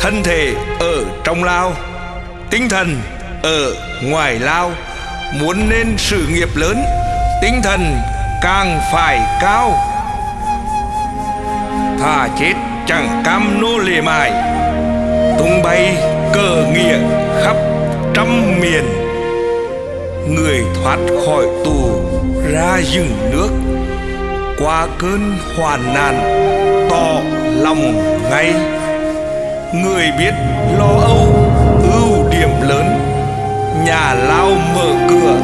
thân thể ở trong lao, tinh thần ở ngoài lao. Muốn nên sự nghiệp lớn, tinh thần càng phải cao. Thà chết chẳng cam nô lệ mài, tung bay cờ nghĩa khắp trăm miền. Người thoát khỏi tù ra rừng nước, qua cơn hoàn nạn tỏ lòng ngay người biết lo âu ưu điểm lớn. Nhà lao mở cửa